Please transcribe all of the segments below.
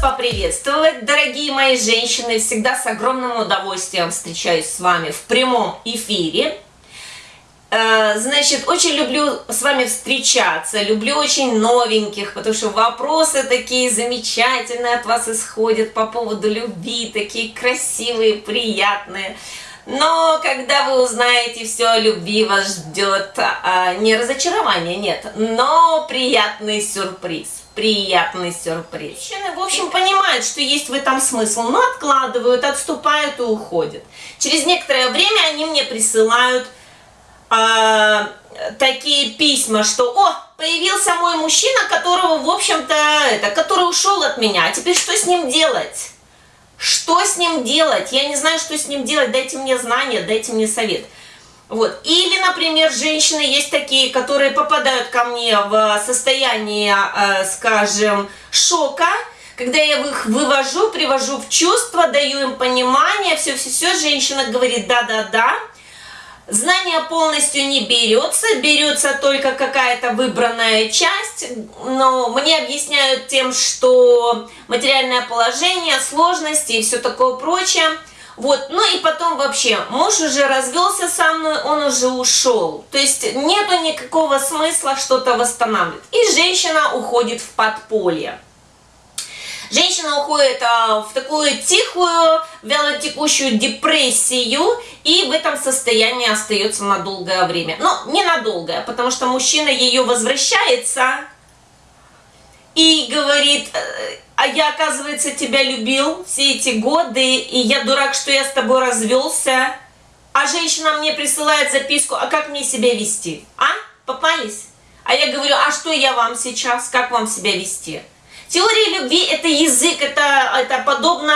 поприветствовать, дорогие мои женщины. Всегда с огромным удовольствием встречаюсь с вами в прямом эфире. Э, значит, очень люблю с вами встречаться, люблю очень новеньких, потому что вопросы такие замечательные от вас исходят по поводу любви, такие красивые, приятные. Но когда вы узнаете все любви, вас ждет а, не разочарование, нет, но приятный сюрприз. Приятный сюрприз. Мужчины, в общем, понимают, что есть в этом смысл, но откладывают, отступают и уходят. Через некоторое время они мне присылают а, такие письма, что «О, появился мой мужчина, которого, в общем-то, это, который ушел от меня, а теперь что с ним делать?» Что с ним делать? Я не знаю, что с ним делать. Дайте мне знания, дайте мне совет. Вот. Или, например, женщины есть такие, которые попадают ко мне в состояние, э, скажем, шока, когда я их вывожу, привожу в чувство, даю им понимание, все-все-все, женщина говорит да-да-да, Знание полностью не берется, берется только какая-то выбранная часть, но мне объясняют тем, что материальное положение, сложности и все такое прочее. Вот, ну и потом вообще, муж уже развелся со мной, он уже ушел. То есть нету никакого смысла что-то восстанавливать. И женщина уходит в подполье. Женщина уходит а, в такую тихую, вялотекущую депрессию и в этом состоянии остается на долгое время. Но не на долгое, потому что мужчина ее возвращается и говорит, «Э, а я, оказывается, тебя любил все эти годы, и я дурак, что я с тобой развелся. А женщина мне присылает записку, а как мне себя вести? А? Попались? А я говорю, а что я вам сейчас, как вам себя вести? Теория любви – это язык, это, это подобно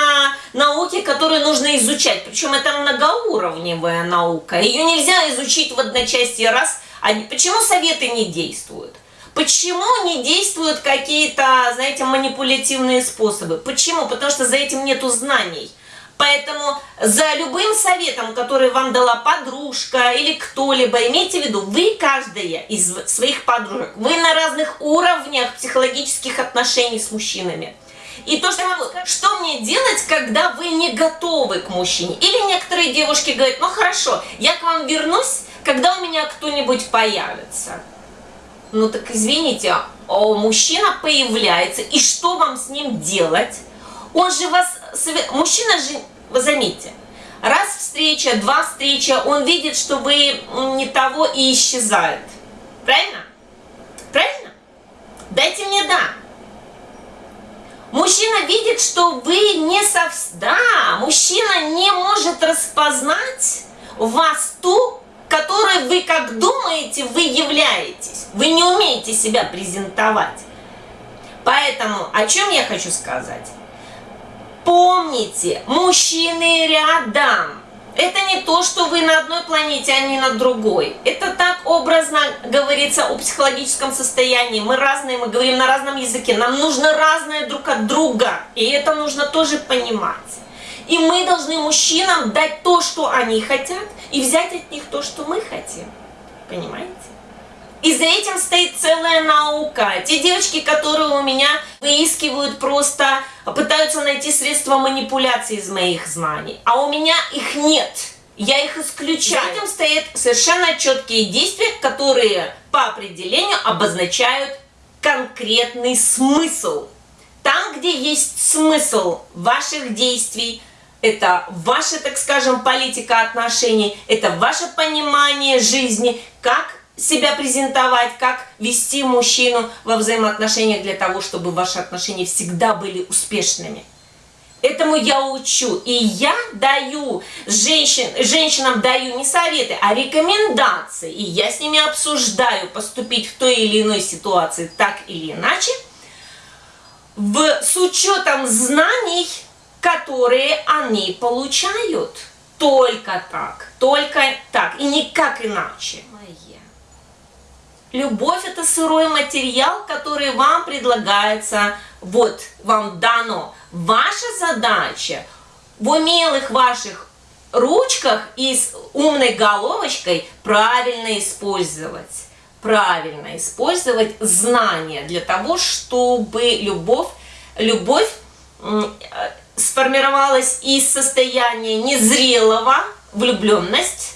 науке, которую нужно изучать. Причем это многоуровневая наука. Ее нельзя изучить в одночасье раз. А почему советы не действуют? Почему не действуют какие-то, знаете, манипулятивные способы? Почему? Потому что за этим нету знаний. Поэтому за любым советом, который вам дала подружка или кто-либо, имейте в виду, вы каждая из своих подружек, вы на разных уровнях психологических отношений с мужчинами. И то, что, что мне делать, когда вы не готовы к мужчине? Или некоторые девушки говорят, ну хорошо, я к вам вернусь, когда у меня кто-нибудь появится. Ну так извините, а мужчина появляется, и что вам с ним делать? Он же вас... Мужчина же, вы заметьте, раз встреча, два встреча, он видит, что вы не того и исчезает. Правильно? Правильно? Дайте мне «да». Мужчина видит, что вы не совсем... Да, мужчина не может распознать вас ту, которой вы, как думаете, вы являетесь. Вы не умеете себя презентовать. Поэтому о чем я хочу сказать? Помните, мужчины рядом. Это не то, что вы на одной планете, а не на другой. Это так образно говорится о психологическом состоянии. Мы разные, мы говорим на разном языке. Нам нужно разное друг от друга. И это нужно тоже понимать. И мы должны мужчинам дать то, что они хотят, и взять от них то, что мы хотим. Понимаете? И за этим стоит целая наука. Те девочки, которые у меня выискивают просто, пытаются найти средства манипуляции из моих знаний. А у меня их нет. Я их исключаю. За этим стоят совершенно четкие действия, которые по определению обозначают конкретный смысл. Там, где есть смысл ваших действий, это ваша, так скажем, политика отношений, это ваше понимание жизни, как себя презентовать, как вести мужчину во взаимоотношениях для того, чтобы ваши отношения всегда были успешными. Этому я учу. И я даю женщин, женщинам даю не советы, а рекомендации. И я с ними обсуждаю поступить в той или иной ситуации так или иначе, в, с учетом знаний, которые они получают. Только так, только так и никак иначе. Любовь это сырой материал, который вам предлагается, вот вам дано. Ваша задача в умелых ваших ручках и с умной головочкой правильно использовать. Правильно использовать знания для того, чтобы любовь, любовь сформировалась из состояния незрелого, влюбленность,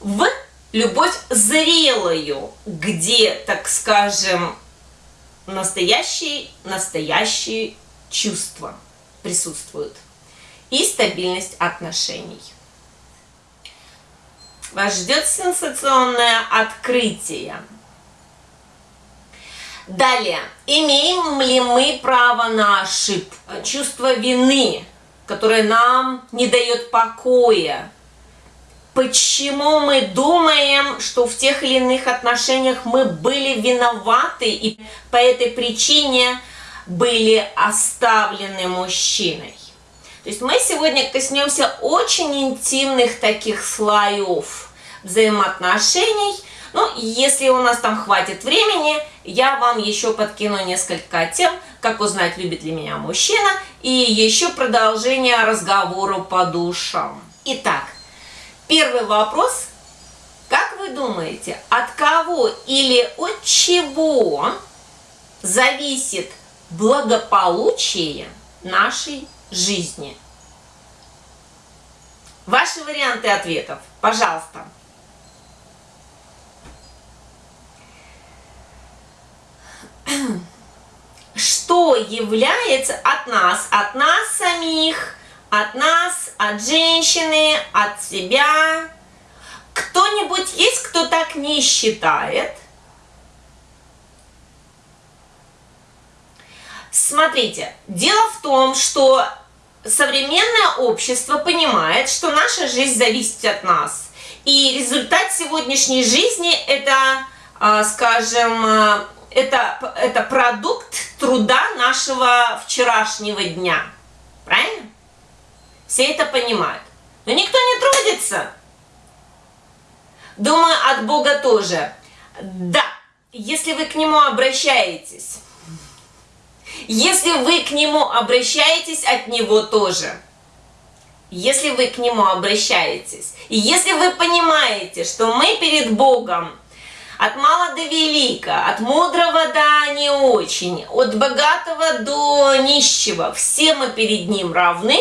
в любовь зрелую, где, так скажем, настоящие, настоящие чувства присутствуют и стабильность отношений. Вас ждет сенсационное открытие. Далее, имеем ли мы право на ошибку? Чувство вины, которое нам не дает покоя. Почему мы думаем, что в тех или иных отношениях мы были виноваты и по этой причине были оставлены мужчиной? То есть мы сегодня коснемся очень интимных таких слоев взаимоотношений. Ну, если у нас там хватит времени, я вам еще подкину несколько тем, как узнать, любит ли меня мужчина, и еще продолжение разговора по душам. Итак, первый вопрос. Как вы думаете, от кого или от чего зависит благополучие нашей жизни? Ваши варианты ответов, пожалуйста. Что является от нас, от нас самих, от нас, от женщины, от себя? Кто-нибудь есть, кто так не считает? Смотрите, дело в том, что современное общество понимает, что наша жизнь зависит от нас. И результат сегодняшней жизни это, а, скажем, а, это, это продукт труда нашего вчерашнего дня. Правильно? Все это понимают. Но никто не трудится. Думаю, от Бога тоже. Да, если вы к Нему обращаетесь, если вы к Нему обращаетесь, от Него тоже. Если вы к Нему обращаетесь, и если вы понимаете, что мы перед Богом от мала до велика, от мудрого до не очень, от богатого до нищего, все мы перед Ним равны.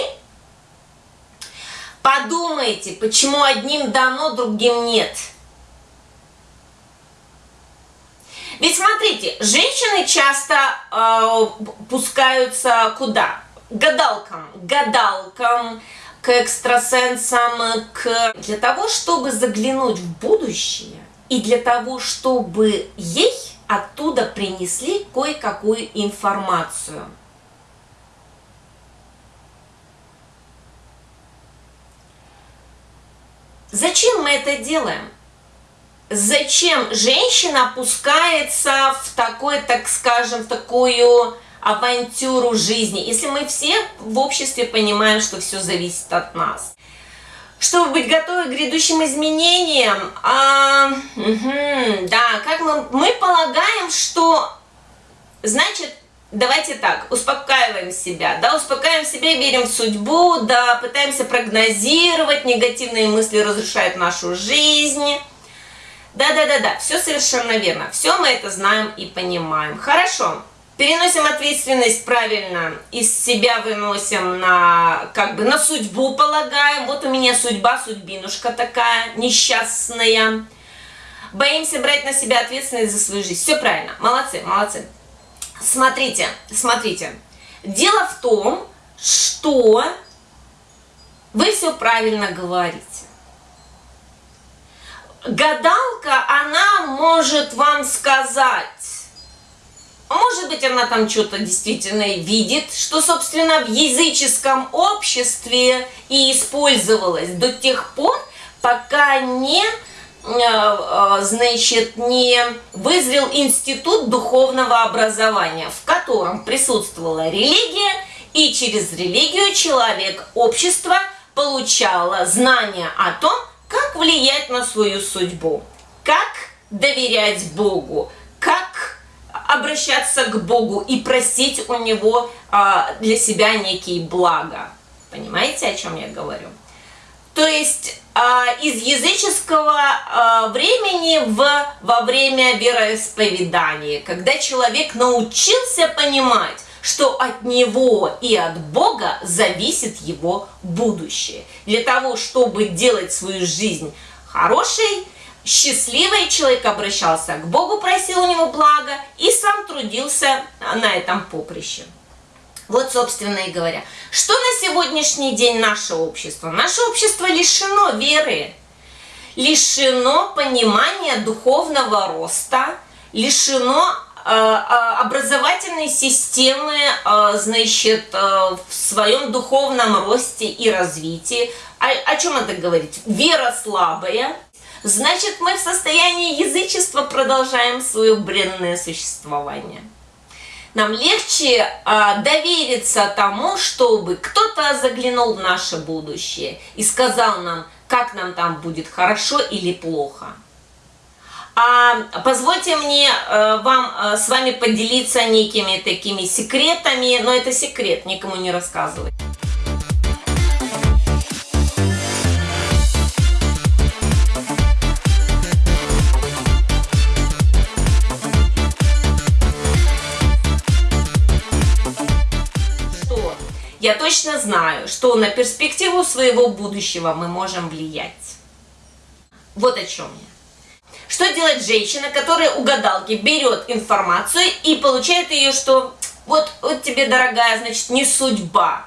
Подумайте, почему одним дано, другим нет. Ведь смотрите, женщины часто э, пускаются куда? Гадалкам, гадалкам, к экстрасенсам, к... для того, чтобы заглянуть в будущее, и для того, чтобы ей оттуда принесли кое-какую информацию. Зачем мы это делаем? Зачем женщина опускается в такой, так скажем, в такую авантюру жизни, если мы все в обществе понимаем, что все зависит от нас? Чтобы быть готовы к грядущим изменениям. А, угу, да, как мы, мы полагаем, что, значит, давайте так, успокаиваем себя, да, успокаиваем себя, верим в судьбу, да, пытаемся прогнозировать, негативные мысли разрушают нашу жизнь. Да-да-да-да, все совершенно верно, все мы это знаем и понимаем. Хорошо. Переносим ответственность правильно, из себя выносим на, как бы, на судьбу полагаем. Вот у меня судьба, судьбинушка такая, несчастная. Боимся брать на себя ответственность за свою жизнь. Все правильно, молодцы, молодцы. Смотрите, смотрите. Дело в том, что вы все правильно говорите. Гадалка, она может вам сказать, может быть, она там что-то действительно видит, что, собственно, в языческом обществе и использовалось до тех пор, пока не, э, э, значит, не вызрел институт духовного образования, в котором присутствовала религия, и через религию человек, общество получало знания о том, как влиять на свою судьбу, как доверять Богу, обращаться к Богу и просить у Него а, для себя некие блага. Понимаете, о чем я говорю? То есть а, из языческого а, времени в, во время вероисповедания, когда человек научился понимать, что от него и от Бога зависит его будущее. Для того, чтобы делать свою жизнь хорошей, счастливый человек обращался к Богу, просил у него блага и сам трудился на этом поприще. Вот, собственно и говоря. Что на сегодняшний день наше общество? Наше общество лишено веры, лишено понимания духовного роста, лишено э, э, образовательной системы, э, значит, в своем духовном росте и развитии. О, о чем это говорит? Вера слабая, значит, мы в состоянии язычества продолжаем свое бренное существование. Нам легче а, довериться тому, чтобы кто-то заглянул в наше будущее и сказал нам, как нам там будет хорошо или плохо. А позвольте мне э, вам э, с вами поделиться некими такими секретами, но это секрет, никому не рассказывать. Точно знаю, что на перспективу своего будущего мы можем влиять. Вот о чем я. Что делает женщина, которая у гадалки берет информацию и получает ее, что вот, вот тебе, дорогая, значит, не судьба.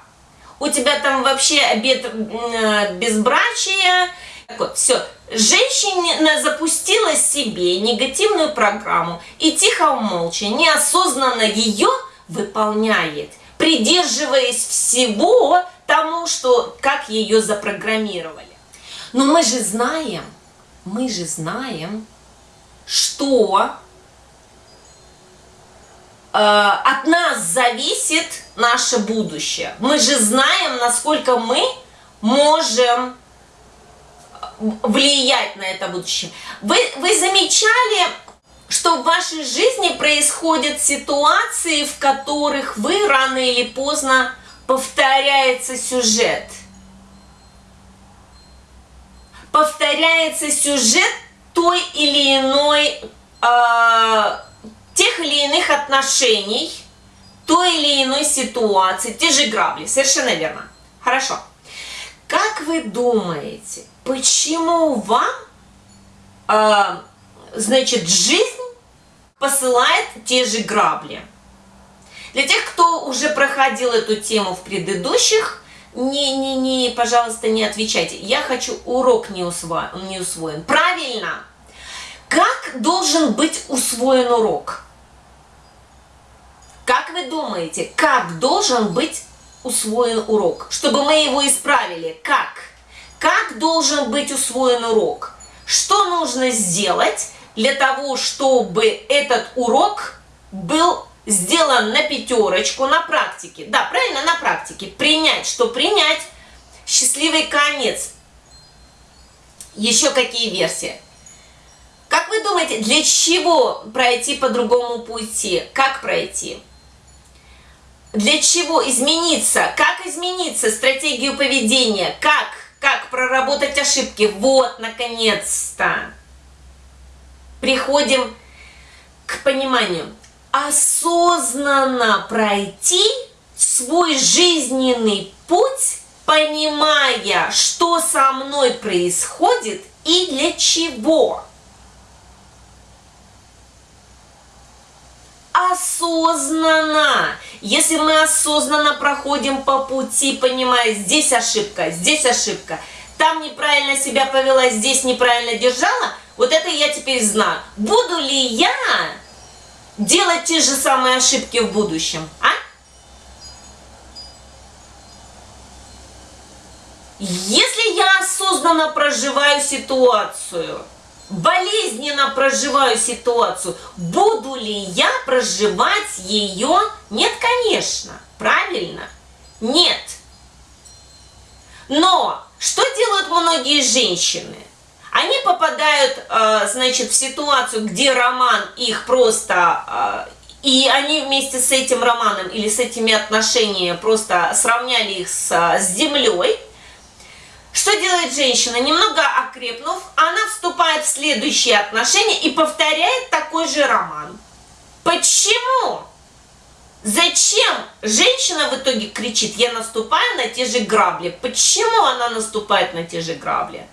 У тебя там вообще обед э, безбрачия. Так вот, все. Женщина запустила себе негативную программу и тихо, молча, неосознанно ее выполняет придерживаясь всего тому, что, как ее запрограммировали. Но мы же знаем, мы же знаем, что э, от нас зависит наше будущее. Мы же знаем, насколько мы можем влиять на это будущее. Вы, вы замечали что в вашей жизни происходят ситуации, в которых вы рано или поздно повторяется сюжет. Повторяется сюжет той или иной, э, тех или иных отношений, той или иной ситуации, те же грабли, совершенно верно. Хорошо. Как вы думаете, почему вам э, значит, жизнь посылает те же грабли. Для тех, кто уже проходил эту тему в предыдущих, не, не, не, пожалуйста, не отвечайте. Я хочу урок не, усво, не усвоен. Правильно. Как должен быть усвоен урок? Как вы думаете, как должен быть усвоен урок? Чтобы мы его исправили. Как? Как должен быть усвоен урок? Что нужно сделать, для того, чтобы этот урок был сделан на пятерочку на практике. Да, правильно, на практике. Принять, что принять. Счастливый конец. Еще какие версии? Как вы думаете, для чего пройти по другому пути? Как пройти? Для чего измениться? Как измениться? Стратегию поведения? Как? Как проработать ошибки? Вот, наконец-то приходим к пониманию. Осознанно пройти свой жизненный путь, понимая, что со мной происходит и для чего. осознанно. Если мы осознанно проходим по пути, понимая, здесь ошибка, здесь ошибка, там неправильно себя повела, здесь неправильно держала, вот это я теперь знаю. Буду ли я делать те же самые ошибки в будущем, а? Если я осознанно проживаю ситуацию, болезненно проживаю ситуацию, буду ли я проживать ее? Нет, конечно. Правильно? Нет. Но что делают многие женщины? Они попадают, э, значит, в ситуацию, где роман их просто... Э, и они вместе с этим романом или с этими отношениями просто сравняли их с, с землей. Что делает женщина? Немного окрепнув, она вступает в следующие отношения и повторяет такой же роман. Почему? Зачем женщина в итоге кричит, я наступаю на те же грабли? Почему она наступает на те же грабли?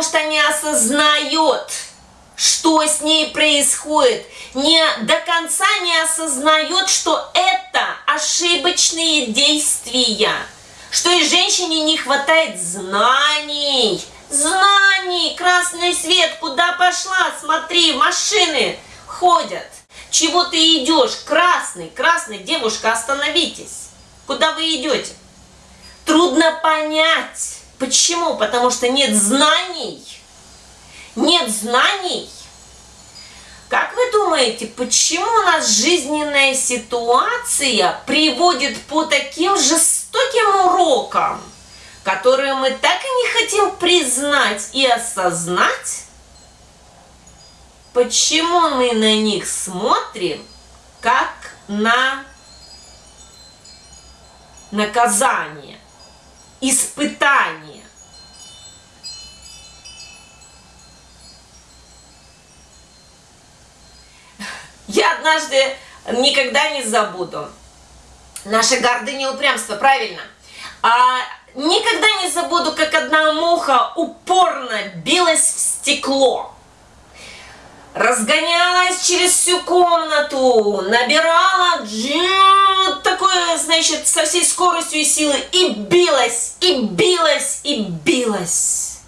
Потому что не осознает, что с ней происходит, не до конца не осознает, что это ошибочные действия, что и женщине не хватает знаний, знаний, красный свет, куда пошла, смотри, машины ходят, чего ты идешь, красный, красный, девушка, остановитесь, куда вы идете? Трудно понять, почему, потому что нет знаний, нет знаний. Как вы думаете, почему у нас жизненная ситуация приводит по таким жестоким урокам, которые мы так и не хотим признать и осознать? Почему мы на них смотрим как на наказание, испытание? Я однажды никогда не забуду. Наша гордыня и упрямство, правильно. А никогда не забуду, как одна муха упорно билась в стекло. Разгонялась через всю комнату, набирала такое, значит, со всей скоростью и силой и билась, и билась, и билась.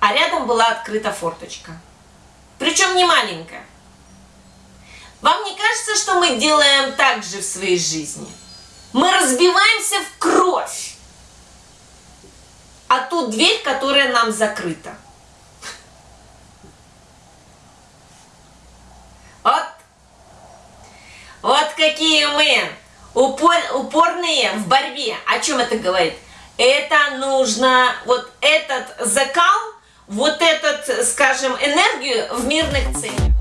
А рядом была открыта форточка. Причем не маленькая. Вам не кажется, что мы делаем так же в своей жизни? Мы разбиваемся в кровь. А ту дверь, которая нам закрыта. Вот. Вот какие мы упор, упорные в борьбе. О чем это говорит? Это нужно, вот этот закал, вот этот, скажем, энергию в мирных целях.